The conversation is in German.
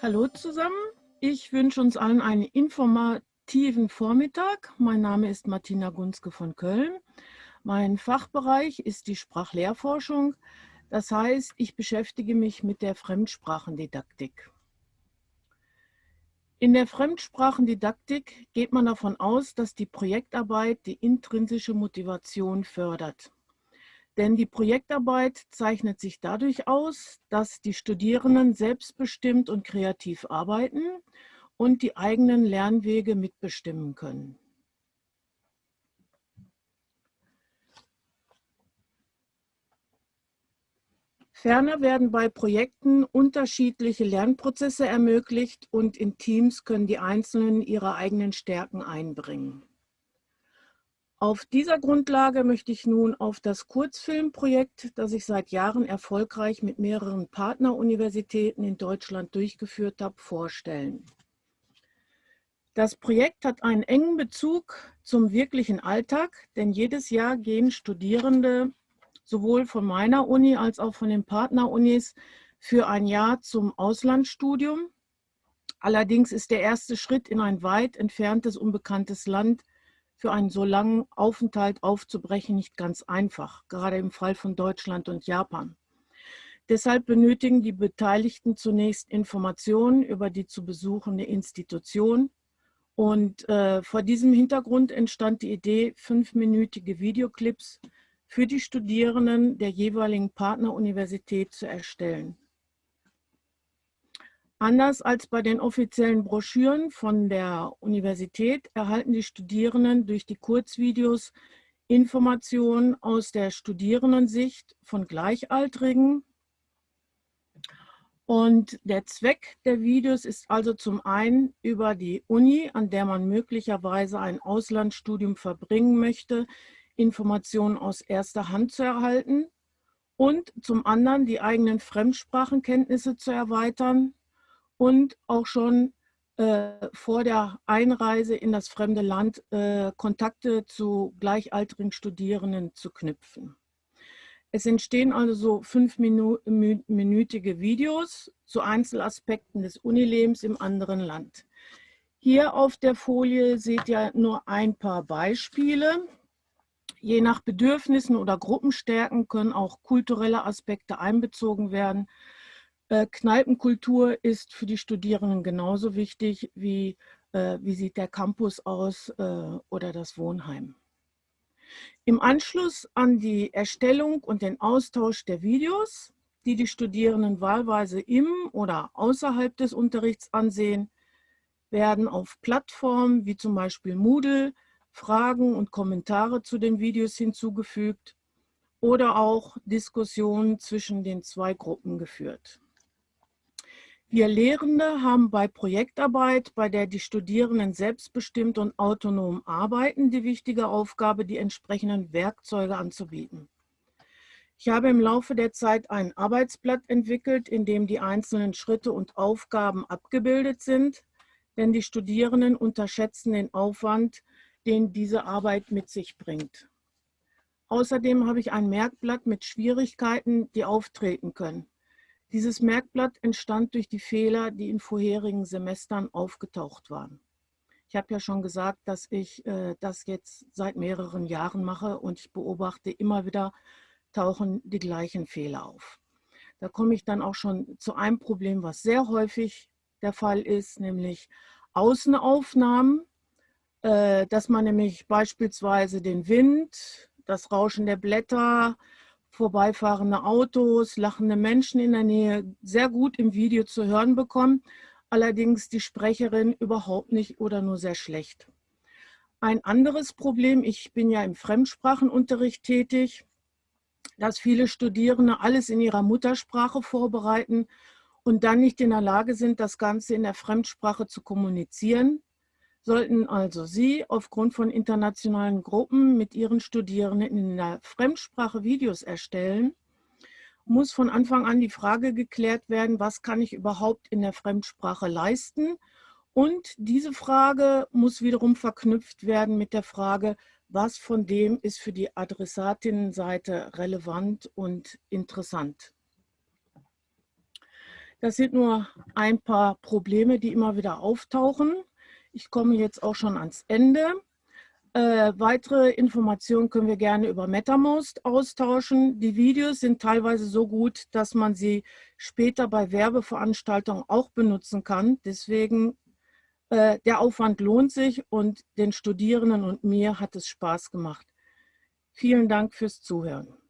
Hallo zusammen, ich wünsche uns allen einen informativen Vormittag. Mein Name ist Martina Gunzke von Köln. Mein Fachbereich ist die Sprachlehrforschung. Das heißt, ich beschäftige mich mit der Fremdsprachendidaktik. In der Fremdsprachendidaktik geht man davon aus, dass die Projektarbeit die intrinsische Motivation fördert. Denn die Projektarbeit zeichnet sich dadurch aus, dass die Studierenden selbstbestimmt und kreativ arbeiten und die eigenen Lernwege mitbestimmen können. Ferner werden bei Projekten unterschiedliche Lernprozesse ermöglicht und in Teams können die Einzelnen ihre eigenen Stärken einbringen. Auf dieser Grundlage möchte ich nun auf das Kurzfilmprojekt, das ich seit Jahren erfolgreich mit mehreren Partneruniversitäten in Deutschland durchgeführt habe, vorstellen. Das Projekt hat einen engen Bezug zum wirklichen Alltag, denn jedes Jahr gehen Studierende sowohl von meiner Uni als auch von den Partnerunis für ein Jahr zum Auslandsstudium. Allerdings ist der erste Schritt in ein weit entferntes, unbekanntes Land für einen so langen Aufenthalt aufzubrechen nicht ganz einfach, gerade im Fall von Deutschland und Japan. Deshalb benötigen die Beteiligten zunächst Informationen über die zu besuchende Institution. Und äh, vor diesem Hintergrund entstand die Idee, fünfminütige Videoclips für die Studierenden der jeweiligen Partneruniversität zu erstellen. Anders als bei den offiziellen Broschüren von der Universität erhalten die Studierenden durch die Kurzvideos Informationen aus der Studierendensicht von Gleichaltrigen. Und der Zweck der Videos ist also zum einen über die Uni, an der man möglicherweise ein Auslandsstudium verbringen möchte, Informationen aus erster Hand zu erhalten und zum anderen die eigenen Fremdsprachenkenntnisse zu erweitern und auch schon äh, vor der Einreise in das fremde Land äh, Kontakte zu gleichaltrigen Studierenden zu knüpfen. Es entstehen also so fünfminütige Videos zu Einzelaspekten des Unilebens im anderen Land. Hier auf der Folie seht ihr nur ein paar Beispiele. Je nach Bedürfnissen oder Gruppenstärken können auch kulturelle Aspekte einbezogen werden. Äh, Kneipenkultur ist für die Studierenden genauso wichtig wie äh, wie sieht der Campus aus äh, oder das Wohnheim. Im Anschluss an die Erstellung und den Austausch der Videos, die die Studierenden wahlweise im oder außerhalb des Unterrichts ansehen, werden auf Plattformen wie zum Beispiel Moodle Fragen und Kommentare zu den Videos hinzugefügt oder auch Diskussionen zwischen den zwei Gruppen geführt. Wir Lehrende haben bei Projektarbeit, bei der die Studierenden selbstbestimmt und autonom arbeiten, die wichtige Aufgabe, die entsprechenden Werkzeuge anzubieten. Ich habe im Laufe der Zeit ein Arbeitsblatt entwickelt, in dem die einzelnen Schritte und Aufgaben abgebildet sind, denn die Studierenden unterschätzen den Aufwand, den diese Arbeit mit sich bringt. Außerdem habe ich ein Merkblatt mit Schwierigkeiten, die auftreten können. Dieses Merkblatt entstand durch die Fehler, die in vorherigen Semestern aufgetaucht waren. Ich habe ja schon gesagt, dass ich äh, das jetzt seit mehreren Jahren mache und ich beobachte immer wieder, tauchen die gleichen Fehler auf. Da komme ich dann auch schon zu einem Problem, was sehr häufig der Fall ist, nämlich Außenaufnahmen äh, dass man nämlich beispielsweise den Wind, das Rauschen der Blätter, vorbeifahrende Autos, lachende Menschen in der Nähe sehr gut im Video zu hören bekommt, allerdings die Sprecherin überhaupt nicht oder nur sehr schlecht. Ein anderes Problem, ich bin ja im Fremdsprachenunterricht tätig, dass viele Studierende alles in ihrer Muttersprache vorbereiten und dann nicht in der Lage sind, das Ganze in der Fremdsprache zu kommunizieren. Sollten also Sie aufgrund von internationalen Gruppen mit Ihren Studierenden in der Fremdsprache Videos erstellen, muss von Anfang an die Frage geklärt werden, was kann ich überhaupt in der Fremdsprache leisten? Und diese Frage muss wiederum verknüpft werden mit der Frage, was von dem ist für die Adressatinnenseite relevant und interessant. Das sind nur ein paar Probleme, die immer wieder auftauchen. Ich komme jetzt auch schon ans Ende. Äh, weitere Informationen können wir gerne über MetaMost austauschen. Die Videos sind teilweise so gut, dass man sie später bei Werbeveranstaltungen auch benutzen kann. Deswegen äh, der Aufwand lohnt sich und den Studierenden und mir hat es Spaß gemacht. Vielen Dank fürs Zuhören.